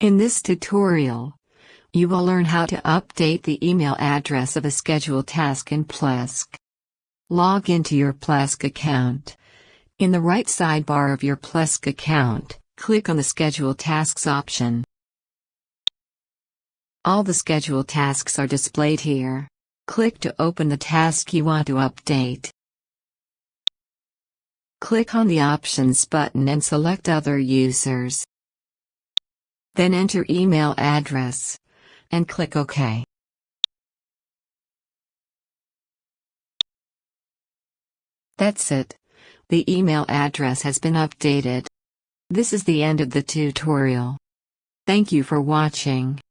In this tutorial, you will learn how to update the email address of a scheduled task in Plesk. Log into your Plesk account. In the right sidebar of your Plesk account, click on the Schedule Tasks option. All the scheduled tasks are displayed here. Click to open the task you want to update. Click on the Options button and select Other Users. Then enter email address. And click OK. That's it. The email address has been updated. This is the end of the tutorial. Thank you for watching.